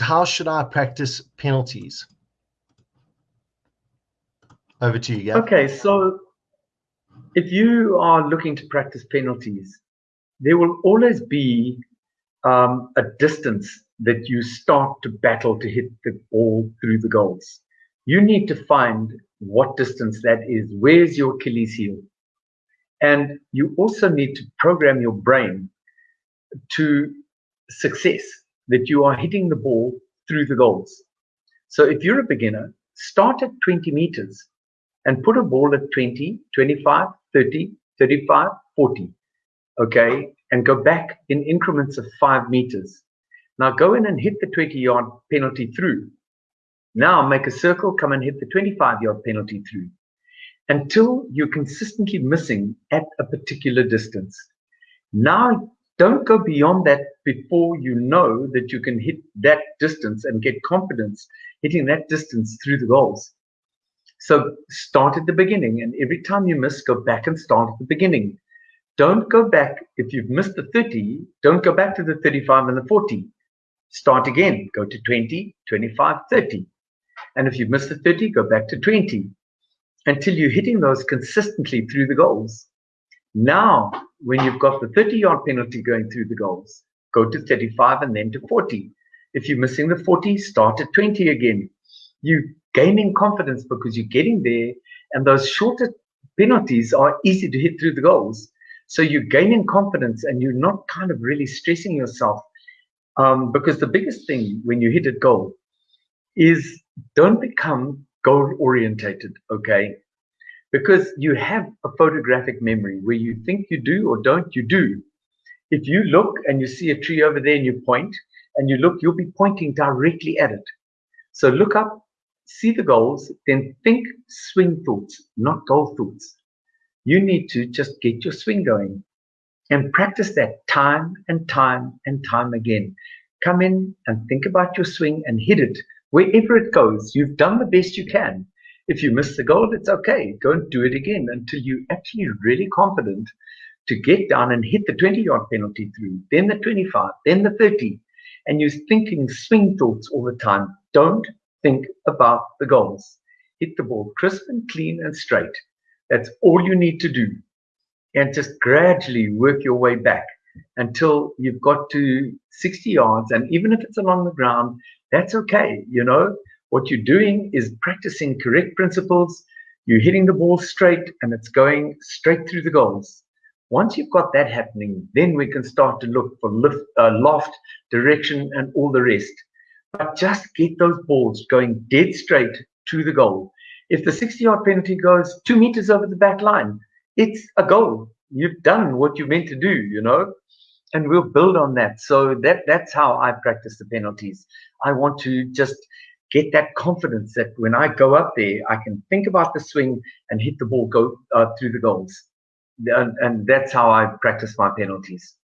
how should I practice penalties? Over to you, Gav. Okay, so if you are looking to practice penalties, there will always be um, a distance that you start to battle to hit the ball through the goals. You need to find what distance that is. Where's your Achilles heel? And you also need to program your brain to success that you are hitting the ball through the goals. So if you're a beginner, start at 20 meters and put a ball at 20, 25, 30, 35, 40. Okay. And go back in increments of five meters. Now go in and hit the 20 yard penalty through. Now make a circle, come and hit the 25 yard penalty through until you're consistently missing at a particular distance. Now don't go beyond that before you know that you can hit that distance and get confidence hitting that distance through the goals. So start at the beginning, and every time you miss, go back and start at the beginning. Don't go back. If you've missed the 30, don't go back to the 35 and the 40. Start again. Go to 20, 25, 30. And if you've missed the 30, go back to 20 until you're hitting those consistently through the goals. Now, when you've got the 30 yard penalty going through the goals, go to 35 and then to 40. If you're missing the 40, start at 20 again. You're gaining confidence because you're getting there, and those shorter penalties are easy to hit through the goals. So you're gaining confidence and you're not kind of really stressing yourself. Um, because the biggest thing when you hit a goal is don't become goal orientated, okay? Because you have a photographic memory where you think you do or don't, you do. If you look and you see a tree over there and you point and you look, you'll be pointing directly at it. So look up, see the goals, then think swing thoughts, not goal thoughts. You need to just get your swing going and practice that time and time and time again. Come in and think about your swing and hit it wherever it goes. You've done the best you can. If you miss the goal, it's okay. And do it again until you're actually really confident to get down and hit the 20 yard penalty through, then the 25, then the 30. And you're thinking swing thoughts all the time. Don't think about the goals. Hit the ball crisp and clean and straight. That's all you need to do. And just gradually work your way back until you've got to 60 yards. And even if it's along the ground, that's okay. You know, what you're doing is practicing correct principles. You're hitting the ball straight and it's going straight through the goals. Once you've got that happening, then we can start to look for lift, uh, loft, direction, and all the rest. But just get those balls going dead straight to the goal. If the 60 yard penalty goes two meters over the back line, it's a goal. You've done what you meant to do, you know, and we'll build on that. So that that's how I practice the penalties. I want to just get that confidence that when I go up there, I can think about the swing and hit the ball go uh, through the goals. And, and that's how I practice my penalties.